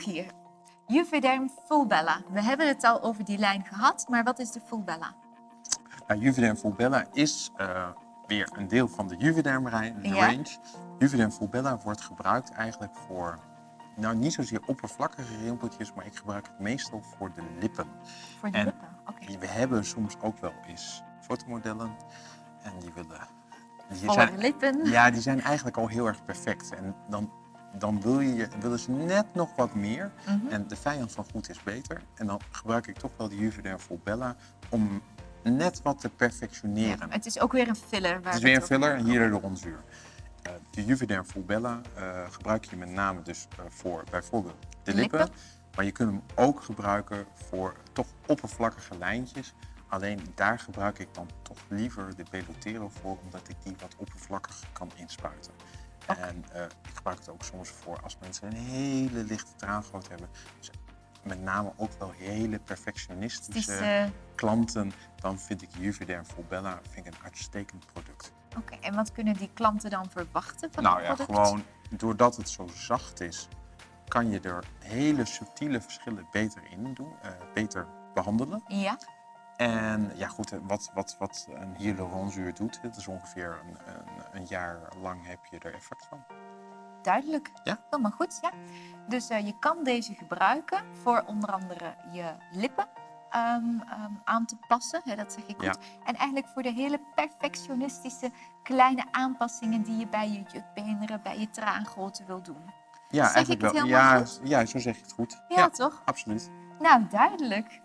hier. Juvederm Fulbella. We hebben het al over die lijn gehad, maar wat is de Fulbella? Nou, Juvederm Fulbella is uh, weer een deel van de Juvederm range. Ja. Juvederm Fulbella wordt gebruikt eigenlijk voor, nou niet zozeer oppervlakkige rimpeltjes, maar ik gebruik het meestal voor de lippen. Voor de En lippen, oké. We hebben soms ook wel eens fotomodellen en die willen... Die Volle lippen. Ja, die zijn eigenlijk al heel erg perfect. En dan, dan wil je, willen ze net nog wat meer. Mhm. En de vijand van goed is beter. En dan gebruik ik toch wel de Juvederm Fulbella om net wat te perfectioneren. Het is ook weer een filler. Waar Het is we weer een filler, hebben. hier de ronzuur. Eh, de Juvederm Fulbella eh, gebruik je met name dus eh, voor bijvoorbeeld de lippen. Lippen. Maar je kunt hem ook gebruiken voor toch oppervlakkige lijntjes. Alleen daar gebruik ik dan toch liever de Belotero voor, omdat ik die wat oppervlakkiger kan inspuiten. En gebruik het ook soms voor als mensen een hele lichte traangoot hebben. Dus met name ook wel hele perfectionistische eh, klanten. Dan vind ik Juvederm Fulbella vind ik een uitstekend product. Oké, en wat kunnen die klanten dan verwachten van Nou het ja, product? gewoon doordat het zo zacht is, kan je er hele subtiele verschillen beter in doen, eh, beter behandelen. Ja, En ja goed, eh, wat, wat, wat een hyaluronzuur doet, het is ongeveer een, een, een jaar lang heb je er effect van. Duidelijk. Ja. Helemaal goed, ja. Dus eh, je kan deze gebruiken voor onder andere je lippen ehm, ehm, aan te passen. Hè, dat zeg ik goed. Ja. En eigenlijk voor de hele perfectionistische kleine aanpassingen die je bij je jutbeenderen, bij je traangrootte wil doen. Ja, Zeg ik het wel. helemaal Ja, goed? ja, zo zeg je het goed. Ja, toch? absoluut. Nou, duidelijk.